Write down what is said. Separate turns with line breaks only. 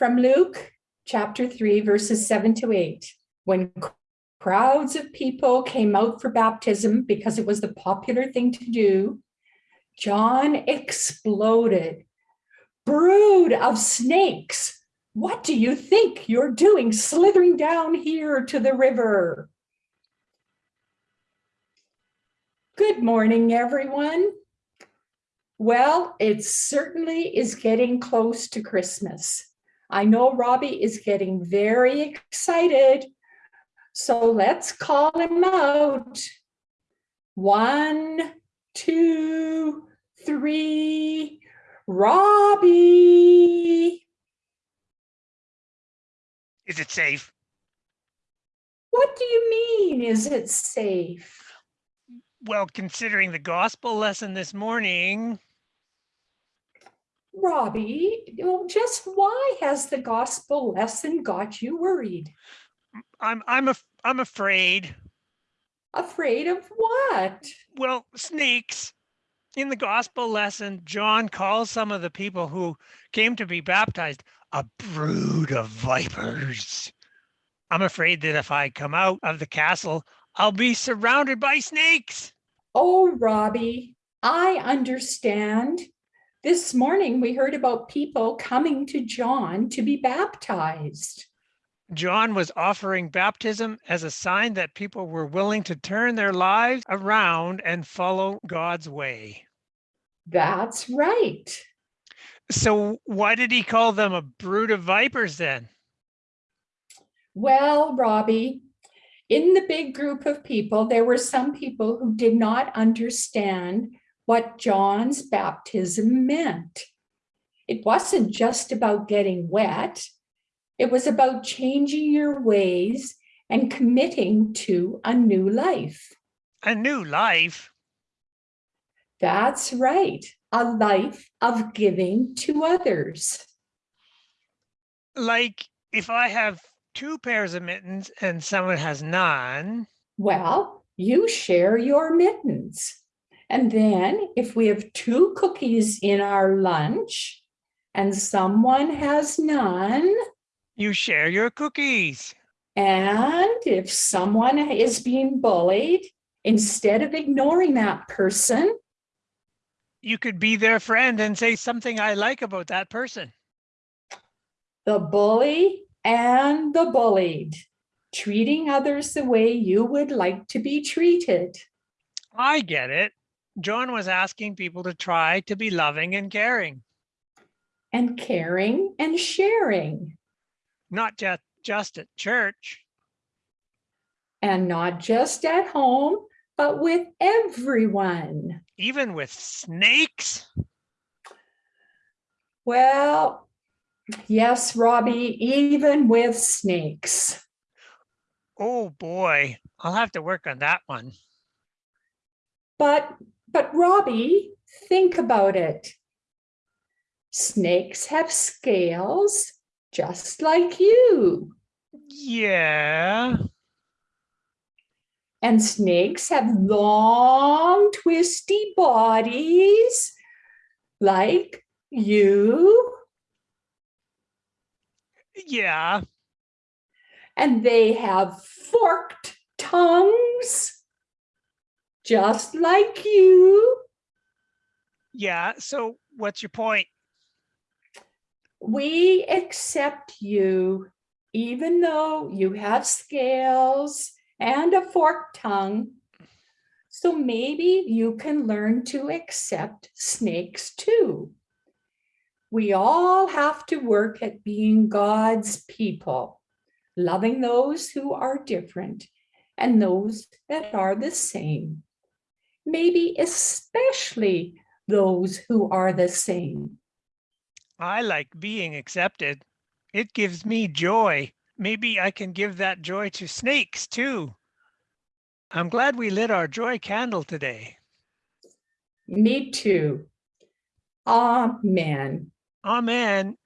from Luke chapter 3, verses 7 to 8. When crowds of people came out for baptism because it was the popular thing to do, John exploded. Brood of snakes, what do you think you're doing slithering down here to the river? Good morning, everyone. Well, it certainly is getting close to Christmas. I know Robbie is getting very excited. So let's call him out. One, two, three, Robbie.
Is it safe?
What do you mean, is it safe?
Well, considering the gospel lesson this morning,
Robbie, well, just why has the gospel lesson got you worried?
I'm I'm af- I'm afraid.
Afraid of what?
Well, snakes. In the gospel lesson, John calls some of the people who came to be baptized a brood of vipers. I'm afraid that if I come out of the castle, I'll be surrounded by snakes.
Oh, Robbie, I understand. This morning we heard about people coming to John to be baptized.
John was offering baptism as a sign that people were willing to turn their lives around and follow God's way.
That's right.
So why did he call them a brood of vipers then?
Well, Robbie, in the big group of people, there were some people who did not understand what John's baptism meant. It wasn't just about getting wet. It was about changing your ways and committing to a new life.
A new life?
That's right, a life of giving to others.
Like if I have two pairs of mittens and someone has none.
Well, you share your mittens. And then if we have two cookies in our lunch and someone has none,
you share your cookies.
And if someone is being bullied, instead of ignoring that person,
you could be their friend and say something I like about that person.
The bully and the bullied, treating others the way you would like to be treated.
I get it. John was asking people to try to be loving and caring.
And caring and sharing.
Not just, just at church.
And not just at home, but with everyone.
Even with snakes?
Well, yes, Robbie, even with snakes.
Oh boy, I'll have to work on that one.
But, but Robbie, think about it. Snakes have scales just like you.
Yeah.
And snakes have long, twisty bodies like you.
Yeah.
And they have forked tongues just like you.
Yeah, so what's your point?
We accept you even though you have scales and a forked tongue. So maybe you can learn to accept snakes too. We all have to work at being God's people, loving those who are different and those that are the same. Maybe especially those who are the same.
I like being accepted. It gives me joy. Maybe I can give that joy to snakes too. I'm glad we lit our joy candle today.
Me too. Amen.
Amen.